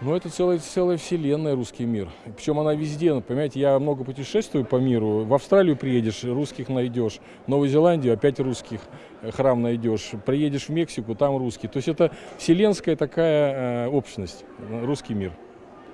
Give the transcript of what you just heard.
Ну, это целая, целая вселенная русский мир. Причем она везде, ну, понимаете, я много путешествую по миру. В Австралию приедешь, русских найдешь. В Новую Зеландию опять русских э, храм найдешь. Приедешь в Мексику, там русские. То есть это вселенская такая э, общность, русский мир.